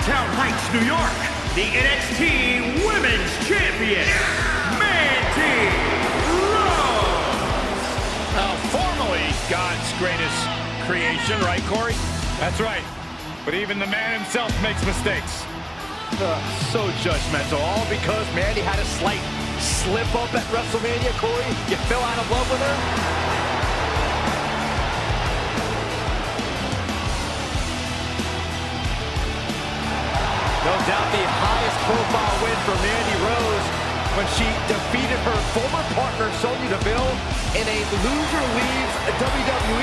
Yorktown Heights, New York, the NXT Women's Champion, Mandy Rose. Uh, formerly God's greatest creation, right, Corey? That's right. But even the man himself makes mistakes. Uh, so judgmental, all because Mandy had a slight slip up at WrestleMania, Corey. You fell out of love with her? No doubt the highest profile win for Mandy Rose when she defeated her former partner Sonya Deville in a loser leaves WWE.